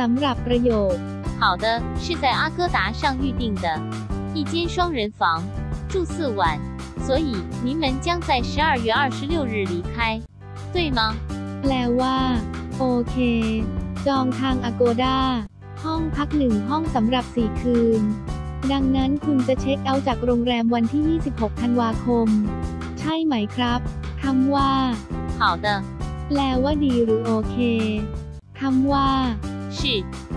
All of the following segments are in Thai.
สำหรับประโยค 好的，是在阿哥达上预定的，一间双人房，住四晚，所以您们将在十二月二十六日离开，对吗？ แปลว่า โอเค จองทาง Agoda ห้องพักหนึ่งห้องสำหรับ 4 คืน ดังนั้นคุณจะเช็คเอาท์จากโรงแรมวันที่ 26 ธันวาคม ใช่ไหมครับคำว่า 好的， แปลว่าดีหรือโอเคคำว่า 是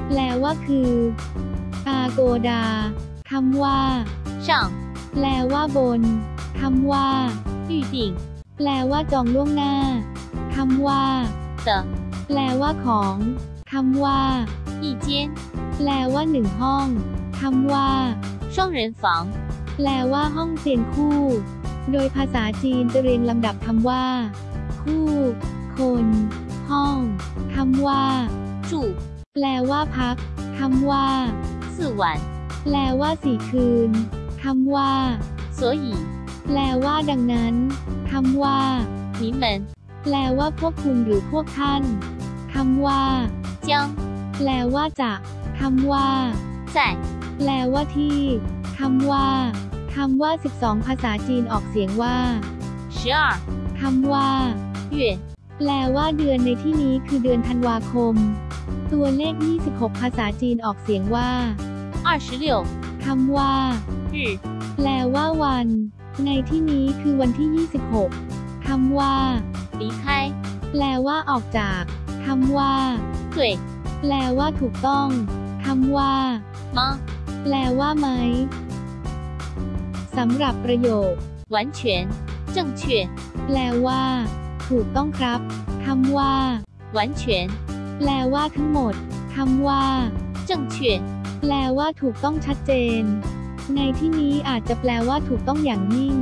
แปลว่าคือ Agoda คำว่า 上 แปลว่าบนคำว่า 预定 แปลว่าจองล่วงหน้าคำว่า 的 แปลว่าของคำว่า 一间 แปลว่าหนึ่งห้องคำว่า 双人房， แปลว่าห้องเตียงคู่ โดยภาษาจีนจะเรียงลำดับคำว่า คู่ คน ห้องคำว่า 住 แปลว่าพักคำว่า 四晚， แปลว่าสี่คืนคำว่า 所以 แปลว่าดังนั้นคำว่า 你们 แปลว่าพวกคุณหรือพวกท่านคำว่า 将 แปลว่าจะคำว่า 在 แปลว่าที่คำว่าคำว่า 12 ภาษาจีนออกเสียงว่า 十二 คำว่า 月 แปลว่าเดือนในที่นี้คือเดือนธันวาคม ตัวเลข 26 ภาษาจีนออกเสียงว่า 二十六 คำว่า 日 แปลว่าวัน ในที่นี้คือวันที่ 26 คำว่า 离开， แปลว่าออกจากคำว่า 对 แปลว่าถูกต้องคำว่า 吗？ แปลว่าไหมสำหรับประโยค 完全正确， แปลว่า ถูกต้องครับคำว่า 完全 แปลว่าทั้งหมดคำว่า正确，แปลว่าถูกต้องชัดเจน ในที่นี้อาจจะแปลว่าถูกต้องอย่างยิ่ง